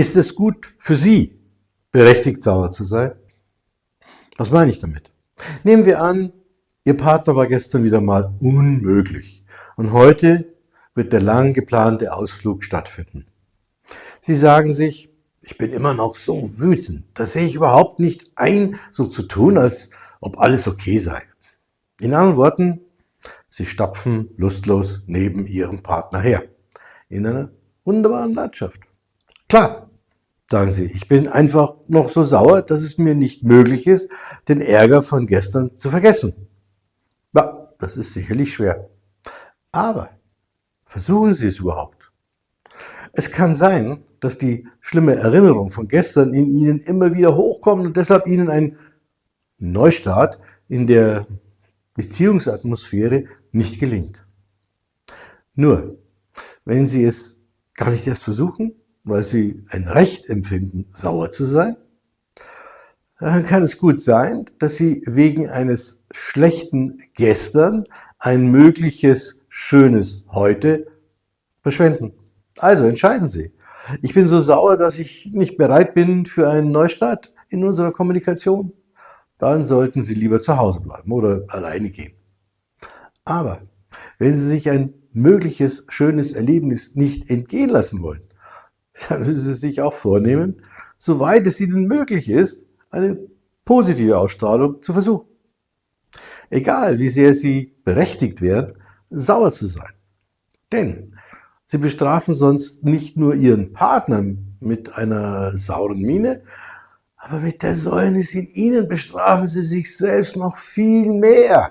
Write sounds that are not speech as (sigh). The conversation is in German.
Ist es gut für Sie, berechtigt sauer zu sein? Was meine ich damit? Nehmen wir an, Ihr Partner war gestern wieder mal unmöglich und heute wird der lang geplante Ausflug stattfinden. Sie sagen sich, ich bin immer noch so wütend, das sehe ich überhaupt nicht ein, so zu tun, als ob alles okay sei. In anderen Worten, Sie stapfen lustlos neben Ihrem Partner her, in einer wunderbaren Landschaft. Klar, sagen Sie, ich bin einfach noch so sauer, dass es mir nicht möglich ist, den Ärger von gestern zu vergessen. Ja, das ist sicherlich schwer. Aber versuchen Sie es überhaupt. Es kann sein, dass die schlimme Erinnerung von gestern in Ihnen immer wieder hochkommt und deshalb Ihnen ein Neustart in der Beziehungsatmosphäre nicht gelingt. Nur, wenn Sie es gar nicht erst versuchen, weil Sie ein Recht empfinden, sauer zu sein, dann kann es gut sein, dass Sie wegen eines schlechten Gestern ein mögliches schönes Heute verschwenden. Also entscheiden Sie. Ich bin so sauer, dass ich nicht bereit bin für einen Neustart in unserer Kommunikation. Dann sollten Sie lieber zu Hause bleiben oder alleine gehen. Aber wenn Sie sich ein mögliches schönes Erlebnis nicht entgehen lassen wollen, (laughs) dann müssen Sie sich auch vornehmen, soweit es Ihnen möglich ist, eine positive Ausstrahlung zu versuchen. Egal, wie sehr Sie berechtigt wären, sauer zu sein. Denn Sie bestrafen sonst nicht nur Ihren Partner mit einer sauren Miene, aber mit der Säulnis in Ihnen bestrafen Sie sich selbst noch viel mehr.